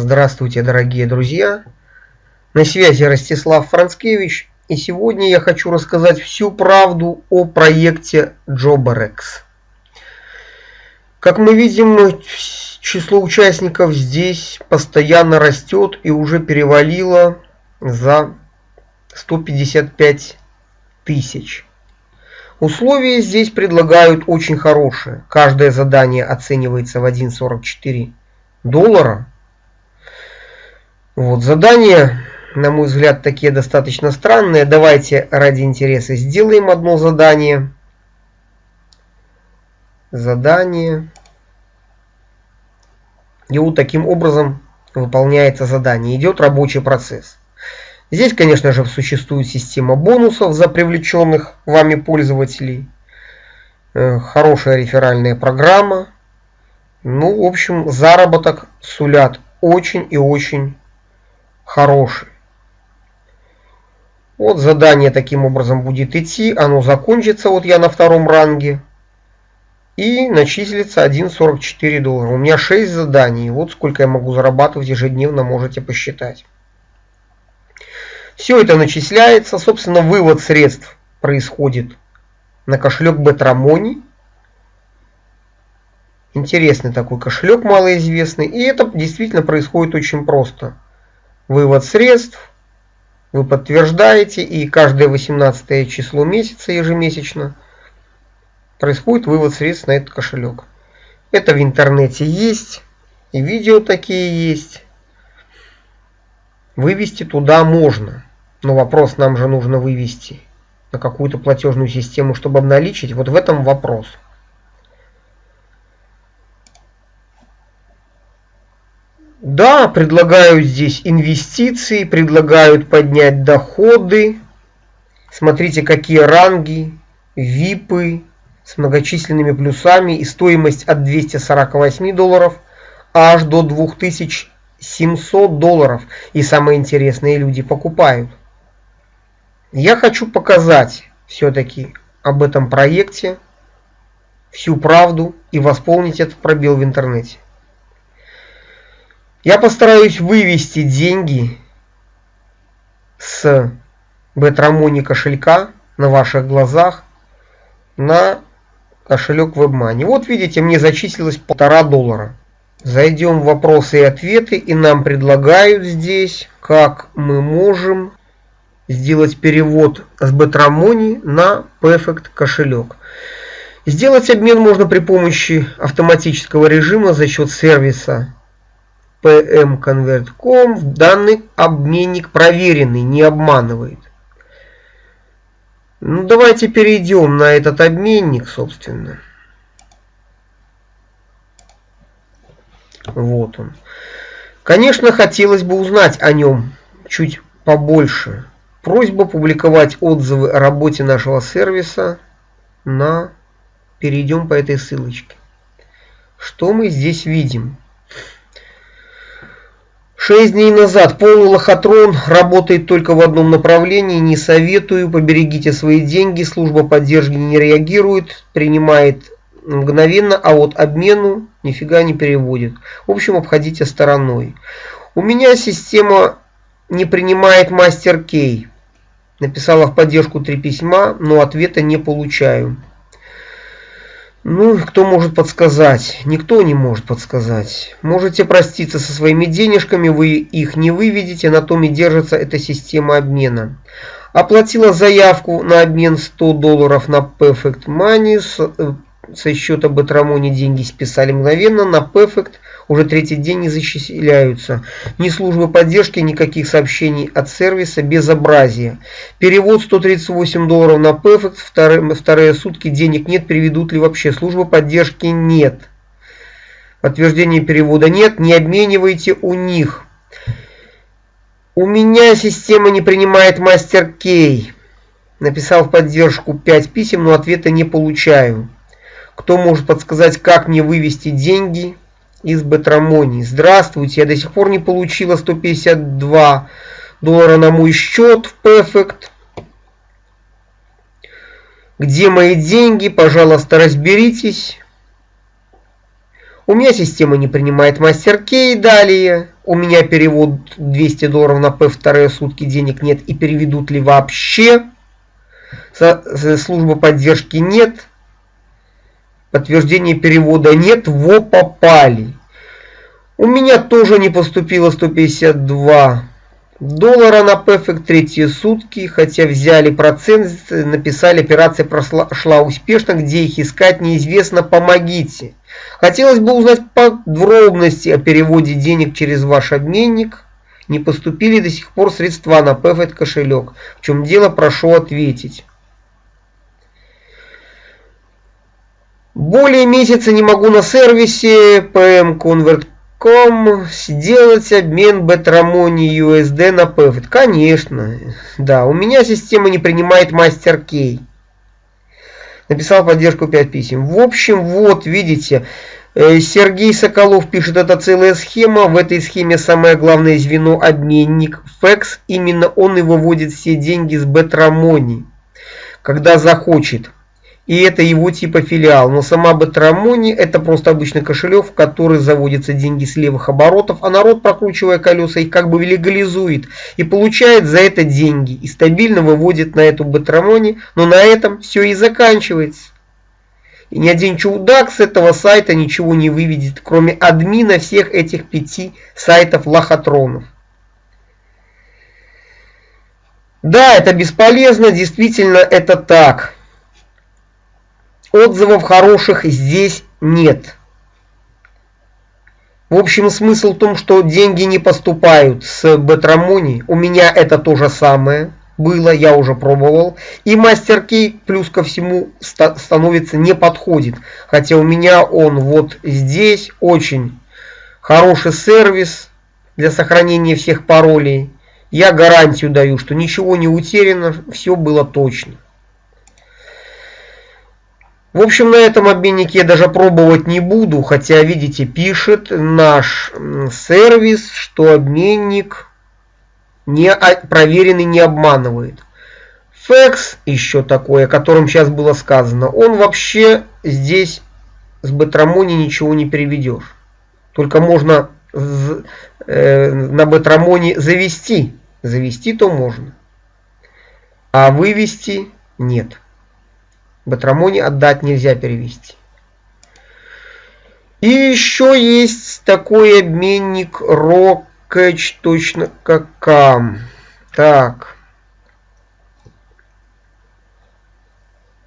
Здравствуйте, дорогие друзья! На связи Ростислав Францкевич, и сегодня я хочу рассказать всю правду о проекте JobRex. Как мы видим, число участников здесь постоянно растет и уже перевалило за 155 тысяч. Условия здесь предлагают очень хорошие. Каждое задание оценивается в 1.44 доллара. Вот задания, на мой взгляд, такие достаточно странные. Давайте ради интереса сделаем одно задание. Задание. И вот таким образом выполняется задание. Идет рабочий процесс. Здесь, конечно же, существует система бонусов за привлеченных вами пользователей. Э, хорошая реферальная программа. Ну, в общем, заработок сулят очень и очень хороший. Вот задание таким образом будет идти. Оно закончится, вот я на втором ранге. И начислится 1.44 доллара. У меня 6 заданий. Вот сколько я могу зарабатывать ежедневно, можете посчитать. Все это начисляется, собственно, вывод средств происходит на кошелек Бетрамони. Интересный такой кошелек, малоизвестный. И это действительно происходит очень просто. Вывод средств, вы подтверждаете, и каждое 18 число месяца ежемесячно происходит вывод средств на этот кошелек. Это в интернете есть, и видео такие есть. Вывести туда можно. Но вопрос нам же нужно вывести на какую-то платежную систему, чтобы обналичить. Вот в этом вопрос. Да, предлагают здесь инвестиции, предлагают поднять доходы. Смотрите, какие ранги, випы с многочисленными плюсами и стоимость от 248 долларов аж до 2700 долларов. И самое интересное, люди покупают. Я хочу показать все-таки об этом проекте всю правду и восполнить этот пробел в интернете. Я постараюсь вывести деньги с Бетрамони кошелька на ваших глазах на кошелек WebMoney. Вот видите, мне зачислилось полтора доллара. Зайдем в вопросы и ответы, и нам предлагают здесь, как мы можем сделать перевод с Бетрамони на Perfect кошелек. Сделать обмен можно при помощи автоматического режима за счет сервиса pmconvert.com. Данный обменник проверенный, не обманывает. Ну, давайте перейдем на этот обменник, собственно. Вот он. Конечно, хотелось бы узнать о нем чуть побольше. Просьба публиковать отзывы о работе нашего сервиса на... Перейдем по этой ссылочке. Что мы здесь видим? 6 дней назад полный лохотрон работает только в одном направлении. Не советую, поберегите свои деньги. Служба поддержки не реагирует, принимает мгновенно, а вот обмену нифига не переводит. В общем, обходите стороной. У меня система не принимает мастер кей. Написала в поддержку три письма, но ответа не получаю. Ну, кто может подсказать? Никто не может подсказать. Можете проститься со своими денежками, вы их не выведете, на том и держится эта система обмена. Оплатила заявку на обмен 100 долларов на Perfect Money. Э, со счета Батрамони деньги списали мгновенно на Perfect уже третий день не зачисляются. Ни службы поддержки, никаких сообщений от сервиса, безобразие. Перевод 138 долларов на Perfect, вторые, вторые сутки денег нет, приведут ли вообще. Службы поддержки нет. Подтверждения перевода нет, не обменивайте у них. У меня система не принимает мастер кей. Написал в поддержку 5 писем, но ответа не получаю. Кто может подсказать, как мне вывести деньги? Из Бетрамонии. Здравствуйте, я до сих пор не получила 152 доллара на мой счет в Perfect. Где мои деньги? Пожалуйста, разберитесь. У меня система не принимает мастер кей далее. у меня перевод 200 долларов на P вторые сутки денег нет и переведут ли вообще. Служба поддержки нет. Подтверждения перевода нет. Во попали. У меня тоже не поступило 152 доллара на Perfect третьи сутки, хотя взяли процент, написали операция прошла успешно, где их искать неизвестно, помогите. Хотелось бы узнать подробности о переводе денег через ваш обменник. Не поступили до сих пор средства на Perfect кошелек. В чем дело, прошу ответить. Более месяца не могу на сервисе PM Convert ком сделать обмен Бетрамони USD на Pevit? Конечно. Да, у меня система не принимает MasterKey. Написал поддержку 5 писем. В общем, вот, видите, э, Сергей Соколов пишет, это целая схема. В этой схеме самое главное звено обменник. FEX, именно он и выводит все деньги с Бетрамони, когда захочет и это его типа филиал. Но сама Бетрамони это просто обычный кошелек, в который заводятся деньги с левых оборотов, а народ, прокручивая колеса, их как бы легализует и получает за это деньги и стабильно выводит на эту Бетрамони, но на этом все и заканчивается. И ни один чудак с этого сайта ничего не выведет, кроме админа всех этих пяти сайтов лохотронов. Да, это бесполезно, действительно это так. Отзывов хороших здесь нет. В общем, смысл в том, что деньги не поступают с Бетрамони. У меня это то же самое было, я уже пробовал. И MasterKey плюс ко всему становится не подходит. Хотя у меня он вот здесь очень хороший сервис для сохранения всех паролей. Я гарантию даю, что ничего не утеряно, все было точно. В общем, на этом обменнике я даже пробовать не буду, хотя, видите, пишет наш сервис, что обменник не проверенный не обманывает. Фекс еще такой, о котором сейчас было сказано, он вообще здесь с Бетрамони ничего не переведешь. Только можно э, на Бетрамоне завести. Завести то можно. А вывести нет. Батрамоне отдать нельзя перевести. И еще есть такой обменник rocketch.com. Так.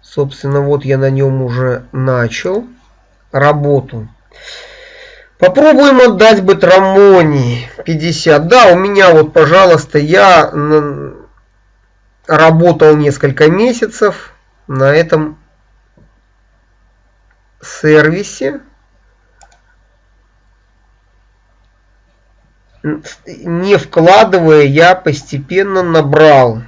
Собственно, вот я на нем уже начал работу. Попробуем отдать Батрамони 50. Да, у меня вот, пожалуйста, я работал несколько месяцев на этом сервисе не вкладывая я постепенно набрал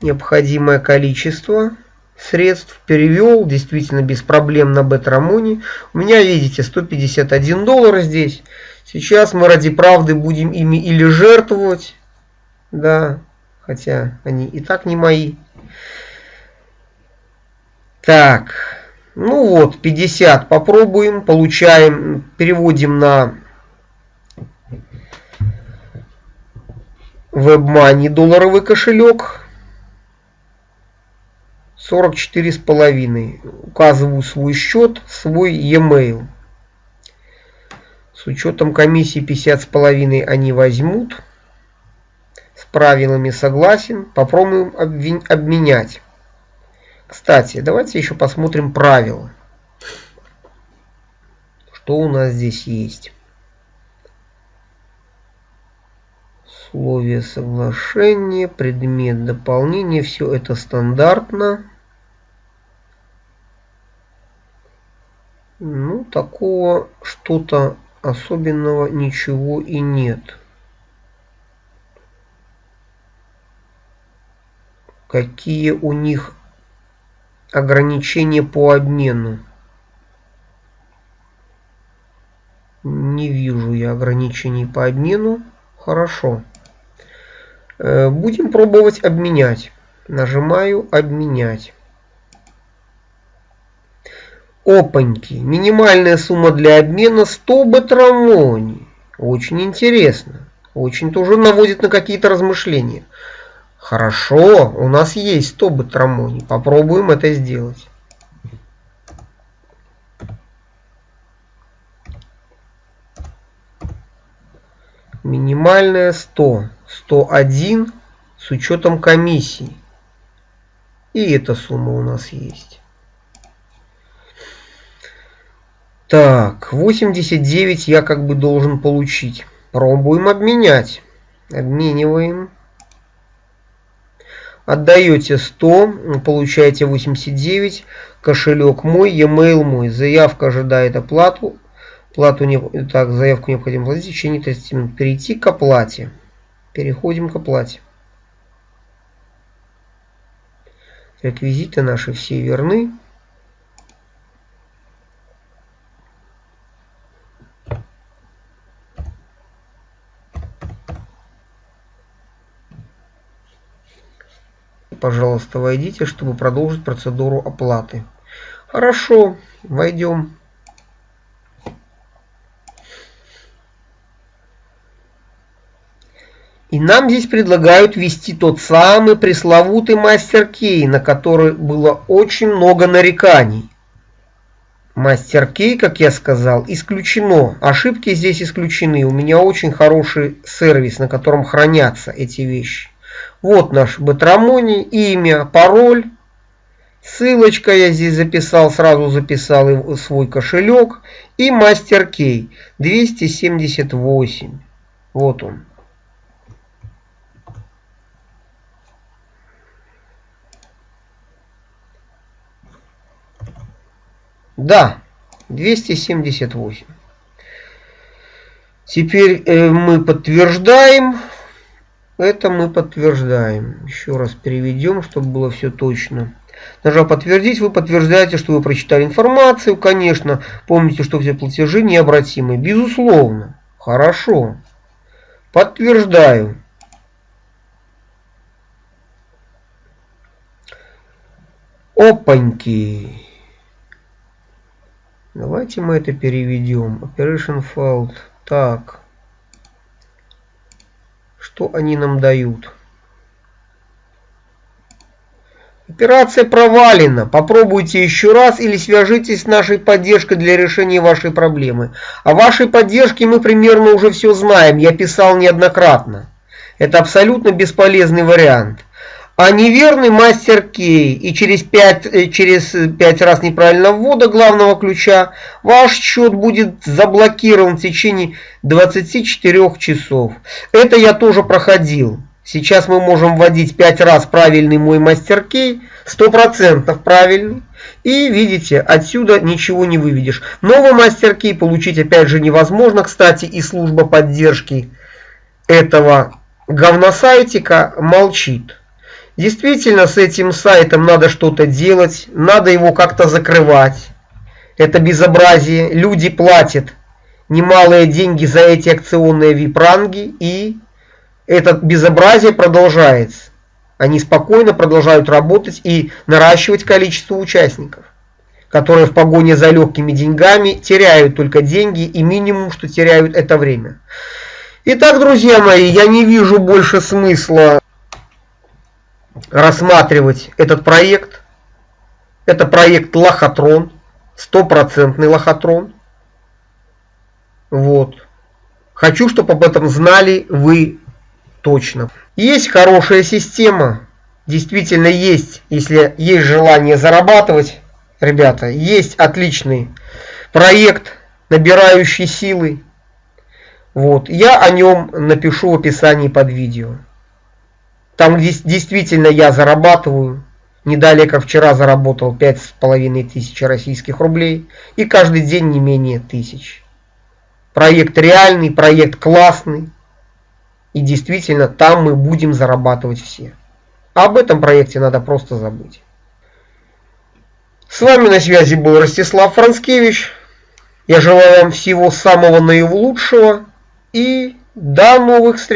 необходимое количество средств перевел действительно без проблем на Бетрамоне. У меня, видите, 151 доллар здесь. Сейчас мы ради правды будем ими или жертвовать, да, Хотя они и так не мои. Так. Ну вот, 50 попробуем. Получаем, переводим на WebMoney долларовый кошелек. 44 с половиной. Указываю свой счет, свой e-mail. С учетом комиссии 50 с половиной они возьмут правилами согласен, попробуем обменять. Кстати, давайте еще посмотрим правила. Что у нас здесь есть? Условия соглашения, предмет дополнения, все это стандартно. Ну, такого что-то особенного ничего и нет. Какие у них ограничения по обмену. Не вижу я ограничений по обмену. Хорошо. Э, будем пробовать обменять. Нажимаю обменять. Опаньки. Минимальная сумма для обмена 100 батрамоний. Очень интересно. Очень тоже наводит на какие-то размышления. Хорошо, у нас есть 100 батрамоний. Попробуем это сделать. Минимальная 100. 101 с учетом комиссии. И эта сумма у нас есть. Так, 89 я как бы должен получить. Пробуем обменять. Обмениваем. Отдаете 100, получаете 89. Кошелек мой, e-mail мой. Заявка ожидает оплату. Плату не... Так, заявку необходимо платить в течение 30 минут. Перейти к оплате. Переходим к оплате. Реквизиты наши все верны. Пожалуйста, войдите, чтобы продолжить процедуру оплаты. Хорошо, войдем. И нам здесь предлагают ввести тот самый пресловутый мастер кей, на который было очень много нареканий. Мастер кей, как я сказал, исключено. Ошибки здесь исключены. У меня очень хороший сервис, на котором хранятся эти вещи. Вот наш Батрамоний, имя, пароль. Ссылочка я здесь записал, сразу записал свой кошелек. И кей 278. Вот он. Да, 278. Теперь э, мы подтверждаем. Это мы подтверждаем. Еще раз переведем, чтобы было все точно. Нажав подтвердить, вы подтверждаете, что вы прочитали информацию. Конечно, помните, что все платежи необратимы. Безусловно. Хорошо. Подтверждаю. Опаньки. Давайте мы это переведем. Operation failed. Так. Что они нам дают? Операция провалена. Попробуйте еще раз или свяжитесь с нашей поддержкой для решения вашей проблемы. О вашей поддержке мы примерно уже все знаем. Я писал неоднократно. Это абсолютно бесполезный вариант а неверный мастер кей и через 5, э, через 5 раз неправильного ввода главного ключа ваш счет будет заблокирован в течение 24 часов. Это я тоже проходил. Сейчас мы можем вводить 5 раз правильный мой мастер кей, 100% правильный. И видите, отсюда ничего не выведешь. Новый мастер кей получить опять же невозможно. Кстати, и служба поддержки этого говносайтика молчит. Действительно, с этим сайтом надо что-то делать, надо его как-то закрывать. Это безобразие. Люди платят немалые деньги за эти акционные випранги, и это безобразие продолжается. Они спокойно продолжают работать и наращивать количество участников, которые в погоне за легкими деньгами теряют только деньги, и минимум, что теряют, это время. Итак, друзья мои, я не вижу больше смысла рассматривать этот проект. Это проект Лохотрон, стопроцентный Лохотрон. Вот. Хочу, чтобы об этом знали вы точно. Есть хорошая система. Действительно есть, если есть желание зарабатывать, ребята, есть отличный проект, набирающий силы. Вот. Я о нем напишу в описании под видео. Там действительно я зарабатываю. Не далее, как вчера заработал пять с половиной тысяч российских рублей. И каждый день не менее тысяч. Проект реальный, проект классный. И действительно, там мы будем зарабатывать все. А об этом проекте надо просто забыть. С вами на связи был Ростислав Францкевич. Я желаю вам всего самого наилучшего и до новых встреч.